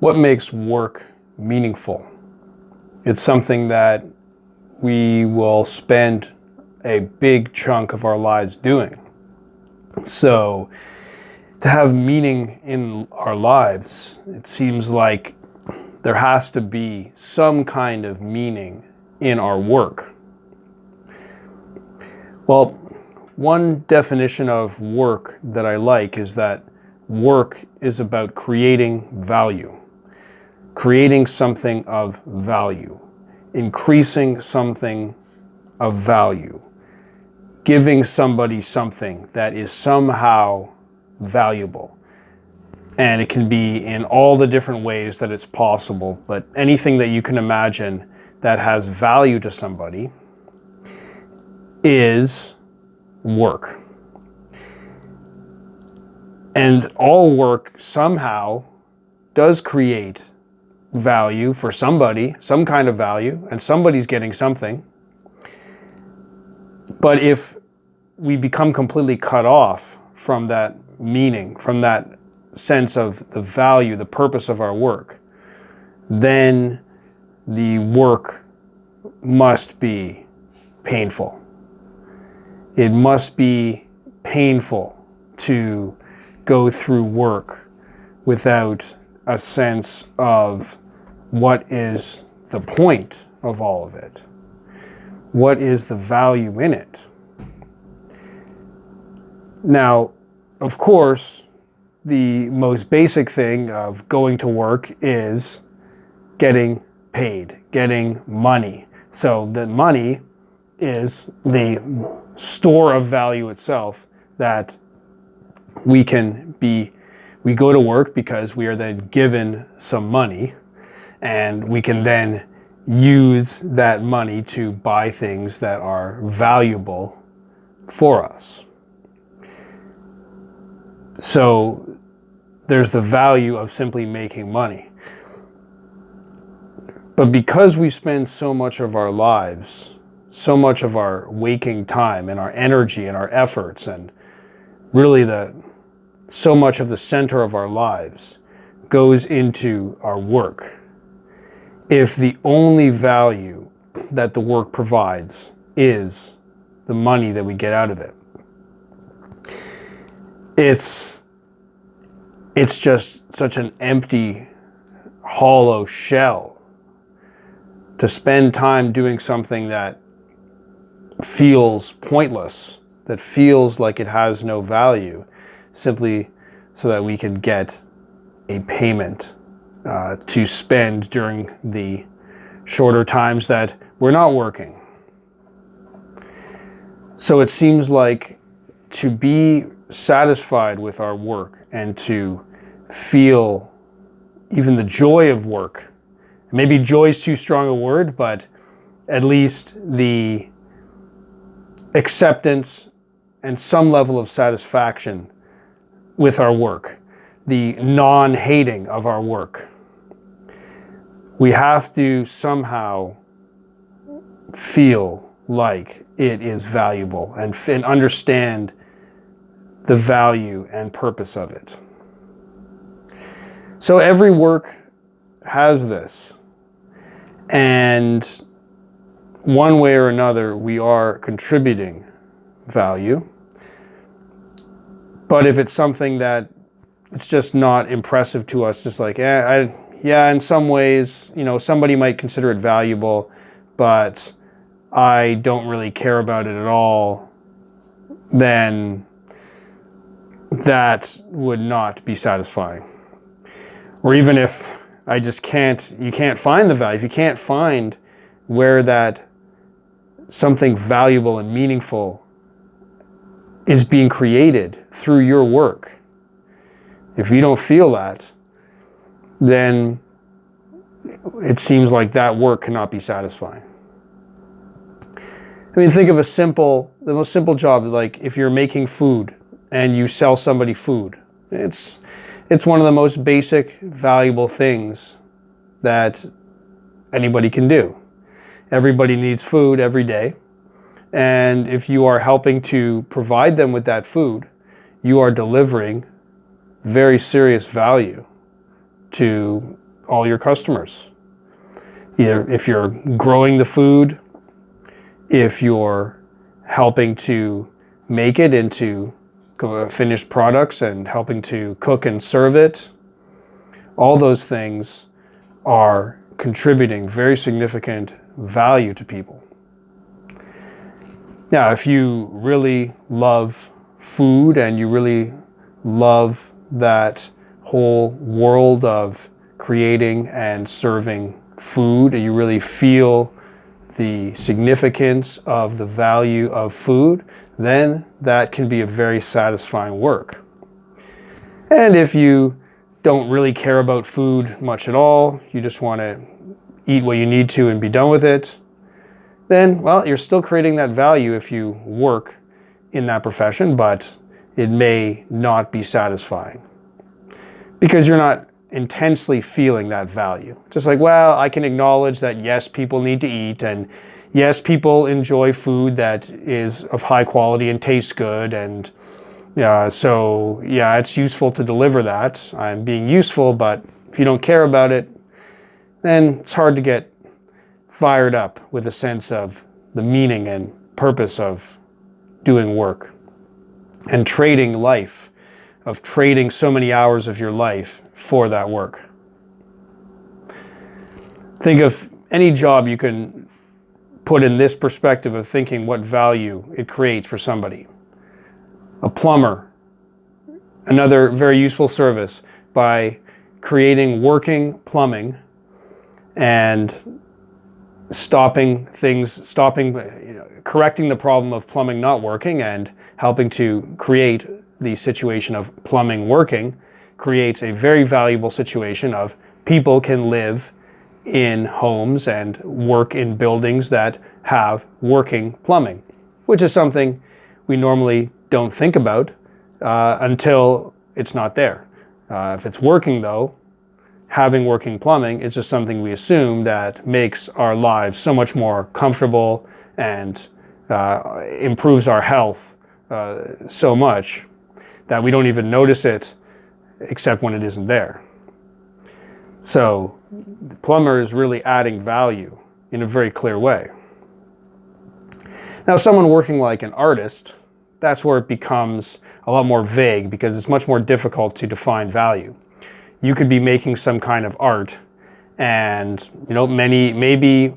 What makes work meaningful? It's something that we will spend a big chunk of our lives doing. So to have meaning in our lives, it seems like there has to be some kind of meaning in our work. Well, one definition of work that I like is that work is about creating value, creating something of value, increasing something of value, giving somebody something that is somehow valuable. And it can be in all the different ways that it's possible, but anything that you can imagine that has value to somebody is work. And all work somehow does create value for somebody, some kind of value, and somebody's getting something. But if we become completely cut off from that meaning, from that sense of the value, the purpose of our work, then the work must be painful. It must be painful to go through work without a sense of what is the point of all of it? What is the value in it? Now, of course, the most basic thing of going to work is getting paid, getting money. So the money is the store of value itself that we can be, we go to work because we are then given some money and we can then use that money to buy things that are valuable for us. So there's the value of simply making money. But because we spend so much of our lives, so much of our waking time and our energy and our efforts and really the so much of the center of our lives goes into our work. If the only value that the work provides is the money that we get out of it, it's it's just such an empty hollow shell to spend time doing something that feels pointless that feels like it has no value simply so that we can get a payment uh, to spend during the shorter times that we're not working. So it seems like to be satisfied with our work and to feel even the joy of work. Maybe joy is too strong a word, but at least the acceptance and some level of satisfaction with our work, the non-hating of our work. We have to somehow feel like it is valuable and, and understand the value and purpose of it. So every work has this. And one way or another, we are contributing value. But if it's something that it's just not impressive to us, just like, eh, I, yeah, in some ways, you know, somebody might consider it valuable, but I don't really care about it at all, then that would not be satisfying. Or even if I just can't, you can't find the value, if you can't find where that something valuable and meaningful is being created through your work, if you don't feel that, then it seems like that work cannot be satisfying. I mean, think of a simple, the most simple job, like if you're making food, and you sell somebody food. It's, it's one of the most basic, valuable things that anybody can do. Everybody needs food every day. And if you are helping to provide them with that food, you are delivering very serious value to all your customers. Either if you're growing the food, if you're helping to make it into uh, finished products and helping to cook and serve it, all those things are contributing very significant value to people. Now, if you really love food and you really love that whole world of creating and serving food, and you really feel the significance of the value of food, then that can be a very satisfying work. And if you don't really care about food much at all, you just want to eat what you need to and be done with it, then, well, you're still creating that value if you work in that profession, but it may not be satisfying because you're not intensely feeling that value. Just like, well, I can acknowledge that yes, people need to eat and yes, people enjoy food that is of high quality and tastes good and yeah, so yeah, it's useful to deliver that. I'm being useful, but if you don't care about it, then it's hard to get fired up with a sense of the meaning and purpose of doing work and trading life, of trading so many hours of your life for that work. Think of any job you can put in this perspective of thinking what value it creates for somebody. A plumber, another very useful service by creating working plumbing and stopping things, stopping, know, correcting the problem of plumbing not working and helping to create the situation of plumbing working creates a very valuable situation of people can live in homes and work in buildings that have working plumbing, which is something we normally don't think about uh, until it's not there. Uh, if it's working though, having working plumbing is just something we assume that makes our lives so much more comfortable and uh, improves our health uh, so much that we don't even notice it except when it isn't there. So the plumber is really adding value in a very clear way. Now someone working like an artist, that's where it becomes a lot more vague because it's much more difficult to define value you could be making some kind of art. And you know many maybe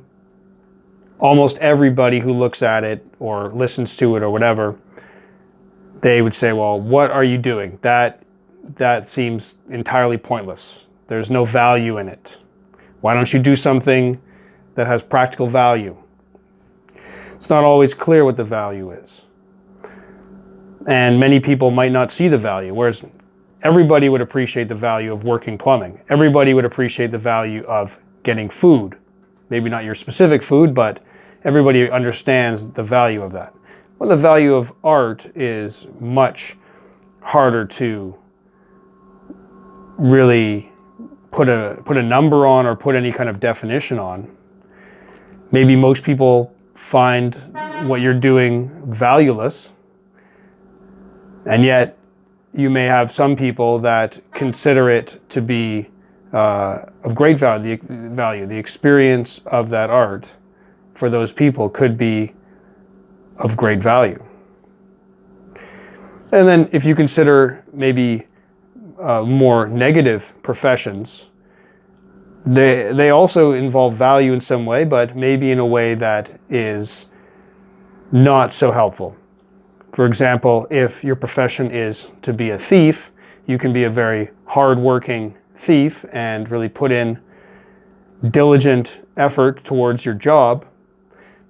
almost everybody who looks at it or listens to it or whatever they would say well what are you doing? That that seems entirely pointless. There's no value in it. Why don't you do something that has practical value? It's not always clear what the value is. And many people might not see the value whereas everybody would appreciate the value of working plumbing. Everybody would appreciate the value of getting food. Maybe not your specific food, but everybody understands the value of that. Well, the value of art is much harder to really put a, put a number on or put any kind of definition on. Maybe most people find what you're doing valueless, and yet you may have some people that consider it to be uh, of great value the, value. the experience of that art for those people could be of great value. And then if you consider maybe uh, more negative professions, they, they also involve value in some way, but maybe in a way that is not so helpful. For example, if your profession is to be a thief, you can be a very hardworking thief and really put in diligent effort towards your job.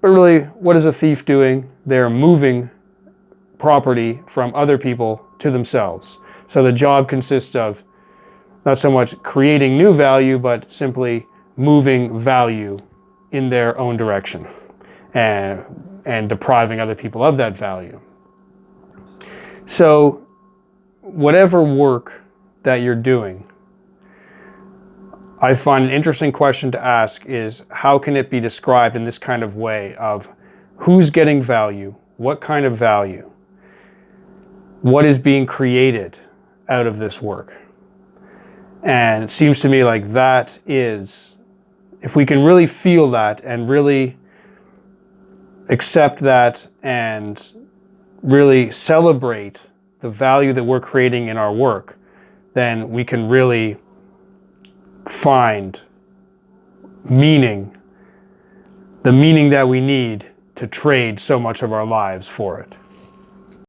But really, what is a thief doing? They're moving property from other people to themselves. So the job consists of not so much creating new value, but simply moving value in their own direction and, and depriving other people of that value. So whatever work that you're doing, I find an interesting question to ask is how can it be described in this kind of way of who's getting value, what kind of value, what is being created out of this work. And it seems to me like that is, if we can really feel that and really accept that and really celebrate the value that we're creating in our work, then we can really find meaning, the meaning that we need to trade so much of our lives for it.